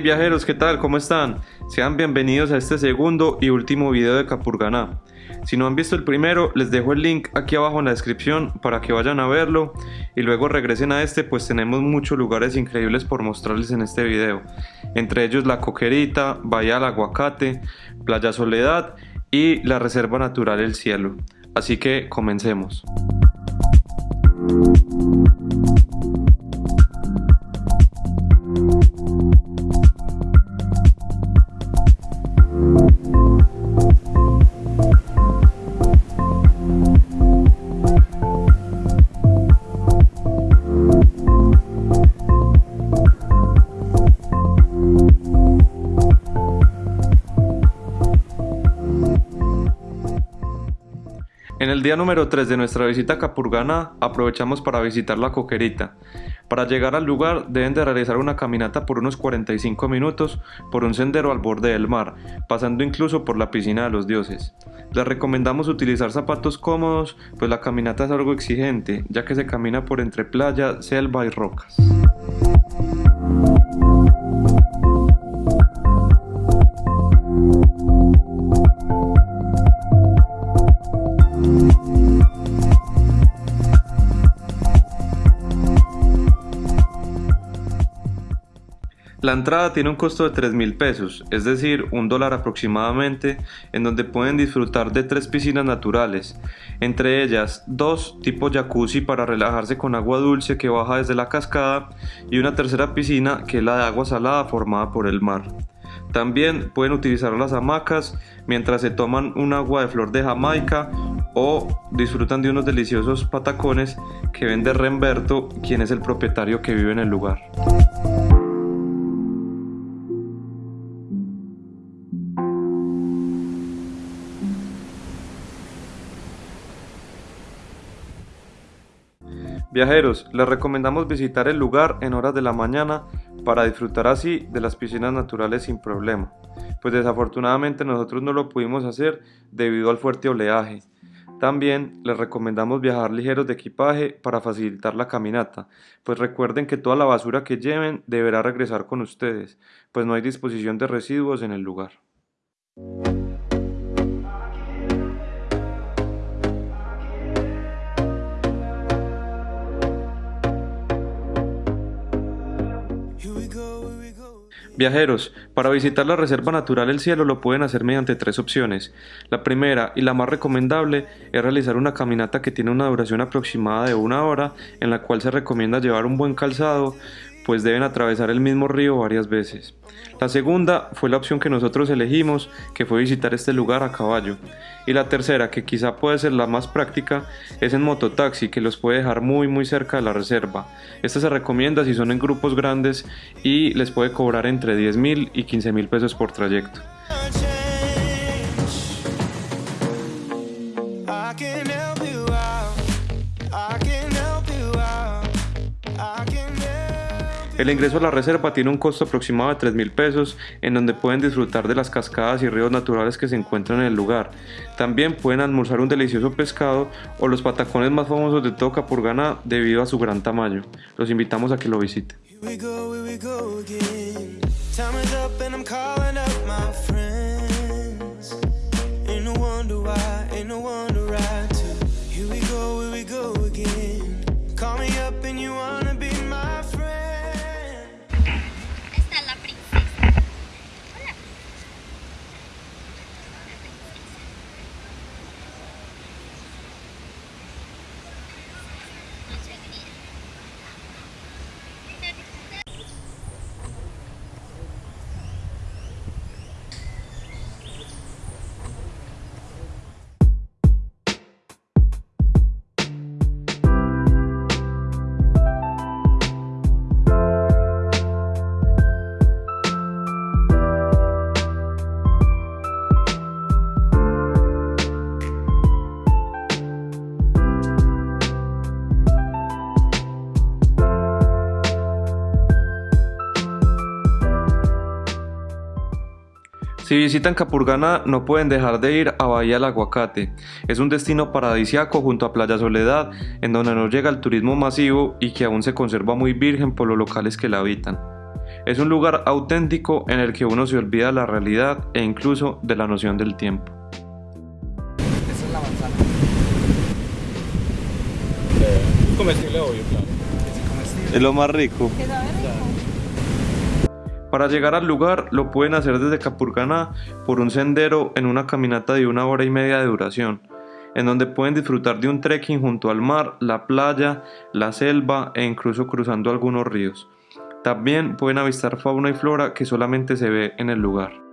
Viajeros, ¿qué tal? ¿Cómo están? Sean bienvenidos a este segundo y último video de Capurganá. Si no han visto el primero, les dejo el link aquí abajo en la descripción para que vayan a verlo y luego regresen a este pues tenemos muchos lugares increíbles por mostrarles en este video. Entre ellos La Coquerita, Bahía del Aguacate, Playa Soledad y la Reserva Natural El Cielo. Así que comencemos. En el día número 3 de nuestra visita a Capurganá aprovechamos para visitar la coquerita. Para llegar al lugar deben de realizar una caminata por unos 45 minutos por un sendero al borde del mar, pasando incluso por la piscina de los dioses. Les recomendamos utilizar zapatos cómodos, pues la caminata es algo exigente, ya que se camina por entre playa, selva y rocas. La entrada tiene un costo de 3 mil pesos, es decir, un dólar aproximadamente, en donde pueden disfrutar de tres piscinas naturales, entre ellas dos tipo jacuzzi para relajarse con agua dulce que baja desde la cascada y una tercera piscina que es la de agua salada formada por el mar. También pueden utilizar las hamacas mientras se toman un agua de flor de Jamaica o disfrutan de unos deliciosos patacones que vende Remberto, quien es el propietario que vive en el lugar. Viajeros, les recomendamos visitar el lugar en horas de la mañana para disfrutar así de las piscinas naturales sin problema, pues desafortunadamente nosotros no lo pudimos hacer debido al fuerte oleaje. También les recomendamos viajar ligeros de equipaje para facilitar la caminata, pues recuerden que toda la basura que lleven deberá regresar con ustedes, pues no hay disposición de residuos en el lugar. Viajeros, para visitar la Reserva Natural El Cielo lo pueden hacer mediante tres opciones. La primera y la más recomendable es realizar una caminata que tiene una duración aproximada de una hora en la cual se recomienda llevar un buen calzado pues deben atravesar el mismo río varias veces. La segunda fue la opción que nosotros elegimos, que fue visitar este lugar a caballo. Y la tercera, que quizá puede ser la más práctica, es en mototaxi, que los puede dejar muy muy cerca de la reserva. Esta se recomienda si son en grupos grandes y les puede cobrar entre 10 mil y 15 mil pesos por trayecto. El ingreso a la reserva tiene un costo aproximado de 3 mil pesos, en donde pueden disfrutar de las cascadas y ríos naturales que se encuentran en el lugar. También pueden almorzar un delicioso pescado o los patacones más famosos de todo Capurganá debido a su gran tamaño. Los invitamos a que lo visiten. Si visitan Capurganá no pueden dejar de ir a Bahía del Aguacate. Es un destino paradisiaco junto a Playa Soledad en donde no llega el turismo masivo y que aún se conserva muy virgen por los locales que la habitan. Es un lugar auténtico en el que uno se olvida de la realidad e incluso de la noción del tiempo. Esa es la manzana. Eh, comestible obvio, claro. Es comestible. Es lo más rico. Rico. Para llegar al lugar lo pueden hacer desde Capurganá por un sendero en una caminata de una hora y media de duración, en donde pueden disfrutar de un trekking junto al mar, la playa, la selva e incluso cruzando algunos ríos. También pueden avistar fauna y flora que solamente se ve en el lugar.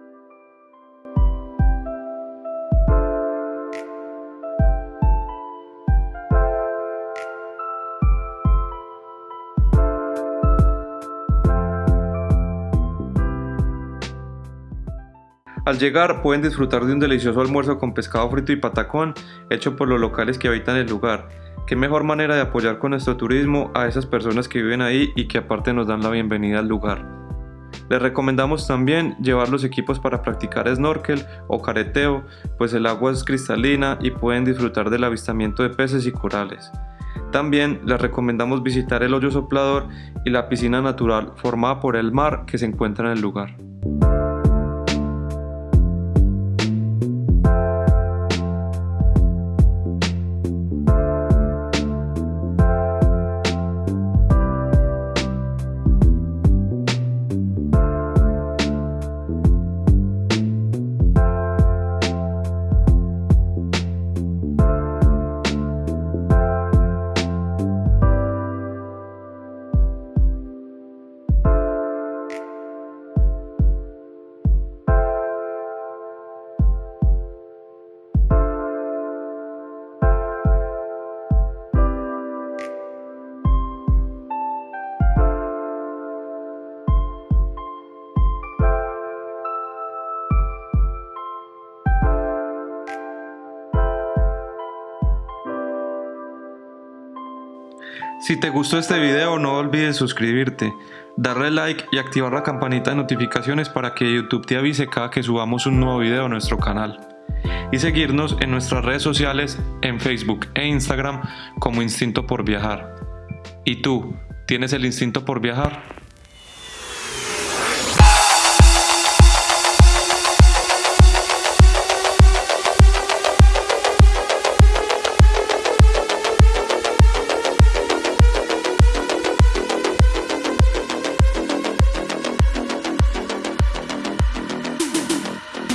Al llegar pueden disfrutar de un delicioso almuerzo con pescado frito y patacón hecho por los locales que habitan el lugar. Qué mejor manera de apoyar con nuestro turismo a esas personas que viven ahí y que aparte nos dan la bienvenida al lugar. Les recomendamos también llevar los equipos para practicar snorkel o careteo, pues el agua es cristalina y pueden disfrutar del avistamiento de peces y corales. También les recomendamos visitar el hoyo soplador y la piscina natural formada por el mar que se encuentra en el lugar. Si te gustó este video no olvides suscribirte, darle like y activar la campanita de notificaciones para que YouTube te avise cada que subamos un nuevo video a nuestro canal. Y seguirnos en nuestras redes sociales en Facebook e Instagram como Instinto por Viajar. ¿Y tú, tienes el instinto por viajar?